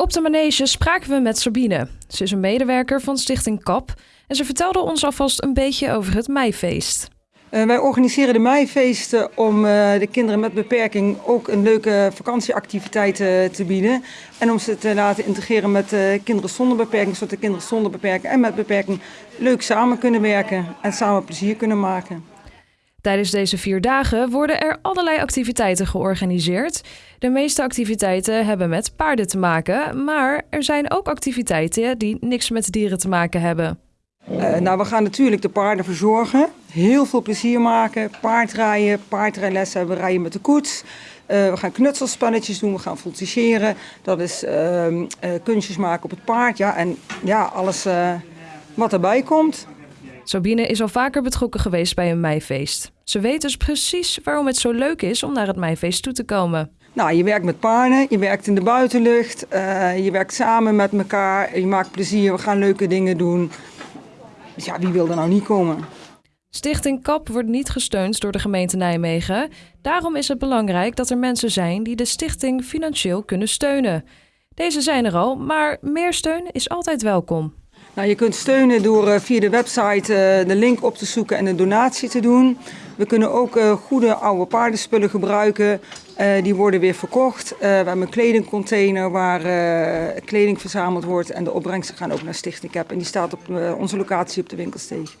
Op de manege spraken we met Sabine. Ze is een medewerker van Stichting KAP en ze vertelde ons alvast een beetje over het meifeest. Uh, wij organiseren de meifeesten om uh, de kinderen met beperking ook een leuke vakantieactiviteit uh, te bieden. En om ze te laten integreren met kinderen zonder beperking, zodat de kinderen zonder beperking en met beperking leuk samen kunnen werken en samen plezier kunnen maken. Tijdens deze vier dagen worden er allerlei activiteiten georganiseerd. De meeste activiteiten hebben met paarden te maken, maar er zijn ook activiteiten die niks met dieren te maken hebben. Uh, nou, we gaan natuurlijk de paarden verzorgen, heel veel plezier maken, paardrijden, paardrijlessen we rijden met de koets. Uh, we gaan knutselspannetjes doen, we gaan voltigeren, dat is uh, kunstjes maken op het paard ja, en ja, alles wat erbij komt. Sabine is al vaker betrokken geweest bij een meifeest. Ze weet dus precies waarom het zo leuk is om naar het meifeest toe te komen. Nou, je werkt met paarden, je werkt in de buitenlucht, uh, je werkt samen met elkaar, je maakt plezier, we gaan leuke dingen doen. Dus ja, wie wil er nou niet komen? Stichting KAP wordt niet gesteund door de gemeente Nijmegen. Daarom is het belangrijk dat er mensen zijn die de stichting financieel kunnen steunen. Deze zijn er al, maar meer steun is altijd welkom. Nou, je kunt steunen door uh, via de website uh, de link op te zoeken en een donatie te doen. We kunnen ook uh, goede oude paardenspullen gebruiken. die worden weer verkocht. we hebben een kledingcontainer waar kleding verzameld wordt. En de opbrengsten gaan ook naar Stichting CAP. En die staat op onze locatie op de winkelsteeg.